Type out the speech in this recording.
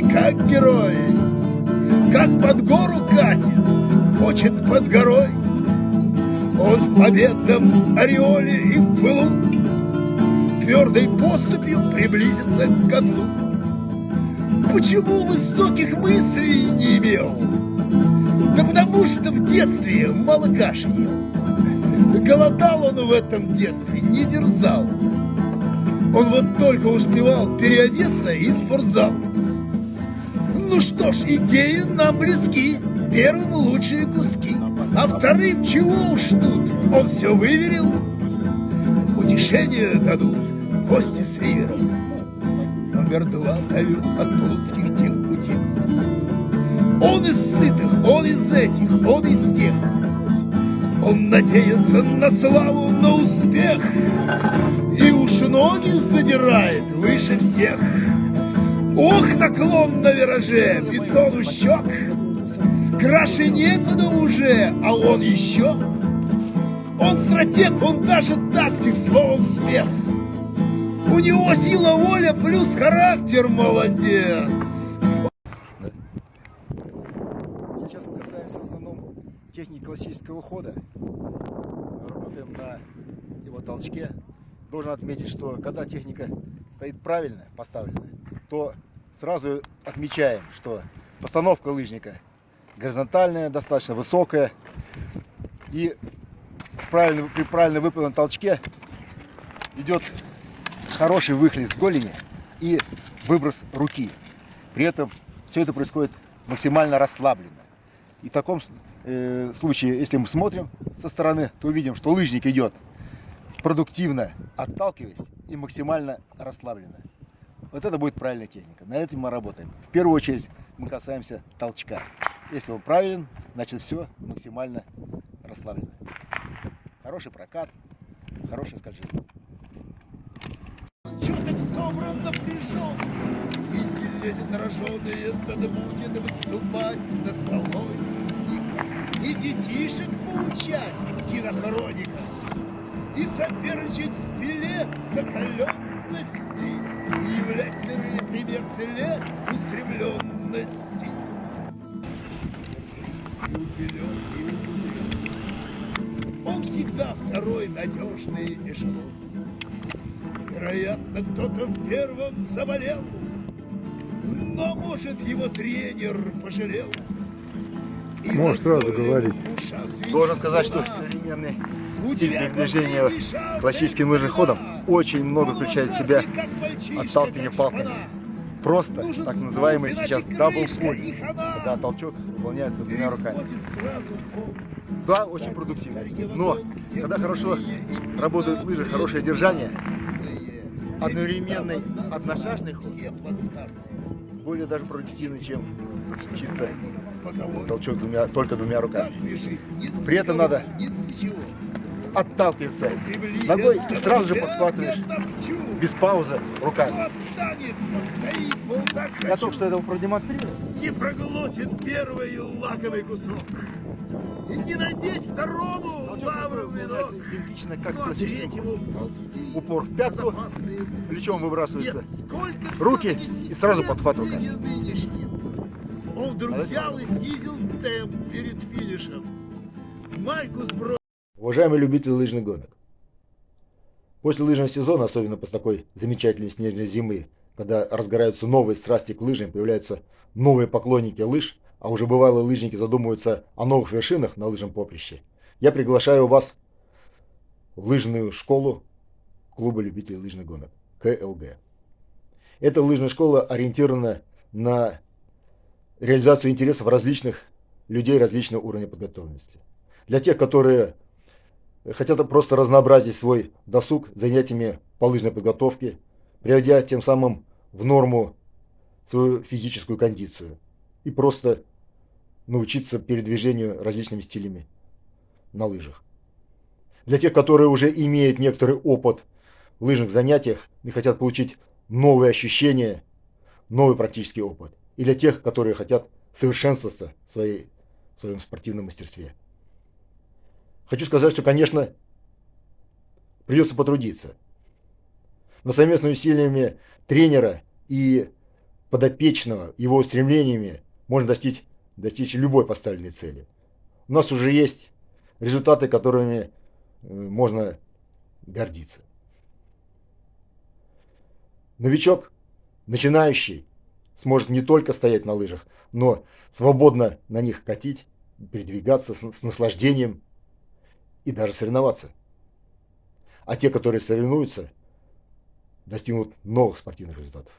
и как герой, как под гору катит, хочет под горой. Он в победном ореоле и в пылу Твердой поступью приблизится к котлу. Почему высоких мыслей не имел? Да потому что в детстве мало каши ел. Голодал он в этом детстве, не дерзал. Он вот только успевал переодеться и спортзал. Ну что ж, идеи нам близки, первым лучшие куски, а вторым чего уж тут, он все выверил. Утешение дадут гости с ривером. Номер два дают от плутских тех пути. Он из сытых, он из этих, он из тех. Он надеется на славу, на успех И уж ноги задирает выше всех Ох, наклон на вираже, бетон у щек Краше некуда уже, а он еще Он стратег, он даже тактик, словом спец У него сила воля плюс характер молодец Сейчас мы касаемся в основном техники классического хода. Работаем на его толчке. Должен отметить, что когда техника стоит правильно поставленная, то сразу отмечаем, что постановка лыжника горизонтальная, достаточно высокая. И правильно, при правильно выполненном толчке идет хороший выхлест голени и выброс руки. При этом все это происходит максимально расслабленно. И в таком э, случае, если мы смотрим со стороны, то увидим, что лыжник идет продуктивно, отталкиваясь и максимально расслабленно. Вот это будет правильная техника. На этом мы работаем. В первую очередь мы касаемся толчка. Если он правилен, значит все максимально расслаблено. Хороший прокат, хорошее скольжение. Чё так собран напряжен И не лезет на роженые Надо будет выступать на салоне И детишек поучать кинохроника И соперничать в пиле закаленности И являть верный пример целе устремленности И убелен, и убелен. Он всегда второй надежный эшелон Вероятно, кто-то в первом заболел, но, может, его тренер пожалел. И Можешь сразу говорить. Должен сказать, что современный стиль передвижения лежат, классическим как лыжным ходом вода. очень много включает в себя отталкивание палками. Просто Нужен так называемый сейчас крышка дабл и пуль, хана. когда толчок выполняется двумя руками. Да, очень продуктивно. Но когда хорошо работают лыжи, хорошее держание, одновременный одношажный ход более даже продуктивный, чем чисто толчок двумя, только двумя руками. При этом надо Приблизится, ногой и сразу же подхватываешь без паузы руками. Я только что это продемонстрировал. Не проглотит первый лаковый кусок. И не надеть второму выполняется венок. идентично, как в классическом. Упор в пятку, плечом выбрасывается. руки и сразу подхват руками. Он вдруг взял и снизил темп перед финишем. Майку сбросил. Уважаемые любители лыжных гонок, после лыжного сезона, особенно после такой замечательной снежной зимы, когда разгораются новые страсти к лыжам, появляются новые поклонники лыж, а уже бывалые лыжники задумываются о новых вершинах на лыжном поприще, я приглашаю вас в лыжную школу клуба любителей лыжных гонок, КЛГ. Эта лыжная школа ориентирована на реализацию интересов различных людей различного уровня подготовленности. Для тех, которые хотят просто разнообразить свой досуг занятиями по лыжной подготовке, приводя тем самым в норму свою физическую кондицию и просто научиться передвижению различными стилями на лыжах. Для тех, которые уже имеют некоторый опыт в лыжных занятиях и хотят получить новые ощущения, новый практический опыт. И для тех, которые хотят совершенствоваться в, своей, в своем спортивном мастерстве. Хочу сказать, что, конечно, придется потрудиться. Но совместными усилиями тренера и подопечного, его устремлениями можно достичь, достичь любой поставленной цели. У нас уже есть результаты, которыми э, можно гордиться. Новичок, начинающий, сможет не только стоять на лыжах, но свободно на них катить, передвигаться с, с наслаждением и даже соревноваться. А те, которые соревнуются, достигнут новых спортивных результатов.